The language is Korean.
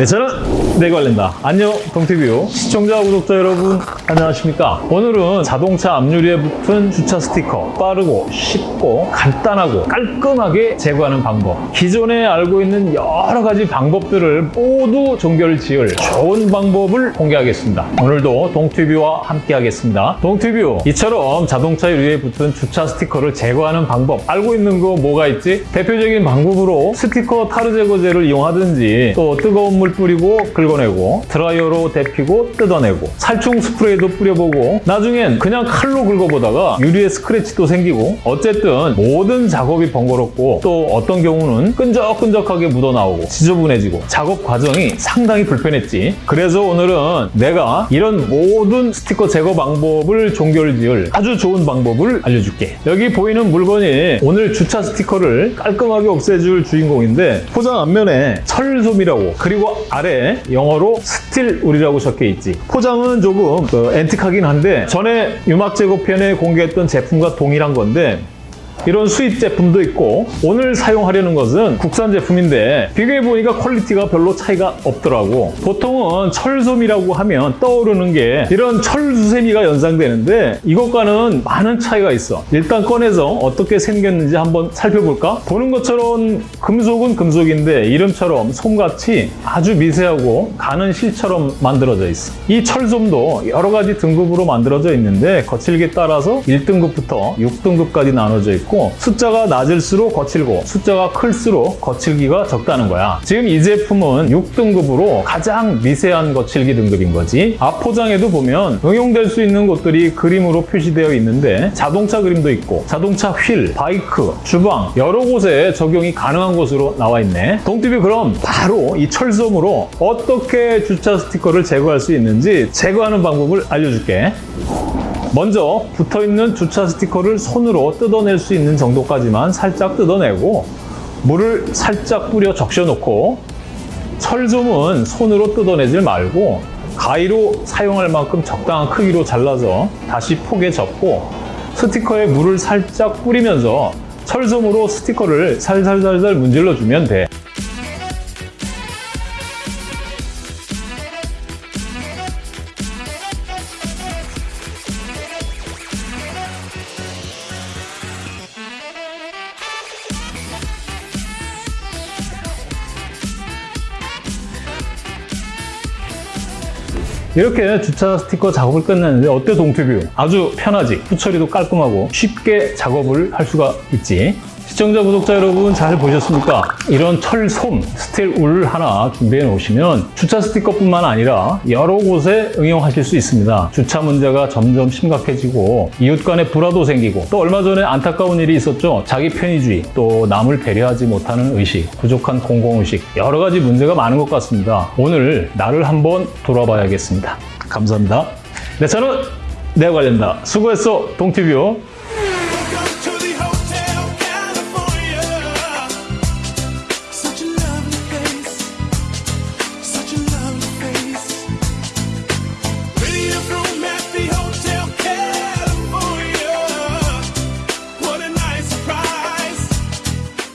네, 저는 내관련다. 안녕, 동티뷰. 시청자, 구독자 여러분, 안녕하십니까? 오늘은 자동차 앞유리에 붙은 주차 스티커. 빠르고, 쉽고, 간단하고, 깔끔하게 제거하는 방법. 기존에 알고 있는 여러 가지 방법들을 모두 종결 지을 좋은 방법을 공개하겠습니다. 오늘도 동티뷰와 함께 하겠습니다. 동티뷰, 이처럼 자동차 유리에 붙은 주차 스티커를 제거하는 방법. 알고 있는 거 뭐가 있지? 대표적인 방법으로 스티커 타르 제거제를 이용하든지 또 뜨거운 물 뿌리고 긁어내고 드라이어로 데피고 뜯어내고 살충 스프레이도 뿌려보고 나중엔 그냥 칼로 긁어보다가 유리에 스크래치도 생기고 어쨌든 모든 작업이 번거롭고 또 어떤 경우는 끈적끈적하게 묻어나오고 지저분해지고 작업 과정이 상당히 불편했지. 그래서 오늘은 내가 이런 모든 스티커 제거 방법을 종결지을 아주 좋은 방법을 알려줄게. 여기 보이는 물건이 오늘 주차 스티커를 깔끔하게 없애줄 주인공인데 포장 앞면에 철솜이라고 그리고 아래 영어로 스틸울이라고 적혀 있지. 포장은 조금 그 앤틱하긴 한데 전에 유막 제거편에 공개했던 제품과 동일한 건데 이런 수입 제품도 있고 오늘 사용하려는 것은 국산 제품인데 비교해보니까 quality가 별로 차이가 없더라고. 보통은 철솜이라고 하면 떠오르는 게 이런 철수세미가 연상되는데 이것과는 많은 차이가 있어. 일단 꺼내서 어떻게 생겼는지 한번 살펴볼까? 보는 것처럼 금속은 금속인데 이름처럼 솜같이 아주 미세하고 가는 실처럼 만들어져 있어. 이 철솜도 여러 가지 등급으로 만들어져 있는데 거칠기에 따라서 1등급부터 6등급까지 나눠져 있고 있고 숫자가 낮을수록 거칠고 숫자가 클수록 거칠기가 적다는 거야. 지금 이 제품은 6등급으로 가장 미세한 거칠기 등급인 거지. 앞 포장에도 보면 응용될 수 있는 곳들이 그림으로 표시되어 있는데 자동차 그림도 있고 자동차 휠, 바이크, 주방 여러 곳에 적용이 가능한 곳으로 나와 있네. 동티비 그럼 바로 이 철솜으로 어떻게 주차 스티커를 제거할 수 있는지 제거하는 방법을 알려줄게. 먼저 붙어있는 주차 스티커를 손으로 뜯어낼 수 있는 정도까지만 살짝 뜯어내고 물을 살짝 뿌려 적셔놓고 철솜은 손으로 뜯어내질 말고 가위로 사용할 만큼 적당한 크기로 잘라서 다시 폭에 접고 스티커에 물을 살짝 뿌리면서 철솜으로 스티커를 살살살살 문질러 주면 돼. 이렇게 주차 스티커 작업을 끝냈는데 어때 동티뷰? 아주 편하지? 후처리도 깔끔하고 쉽게 작업을 할 수가 있지 시청자, 구독자 여러분 잘 보셨습니까? 이런 철솜, steel wool 하나 준비해 놓으시면 주차 스티커뿐만 아니라 여러 곳에 응용하실 수 있습니다. 주차 문제가 점점 심각해지고 이웃 간에 불화도 생기고 또 얼마 전에 안타까운 일이 있었죠. 자기 편의주의, 또 남을 배려하지 못하는 의식, 부족한 공공의식 여러 가지 문제가 많은 것 같습니다. 오늘 나를 한번 돌아봐야겠습니다. 감사합니다. 네, 저는 내가 관련다. 수고했어, 동티뷰.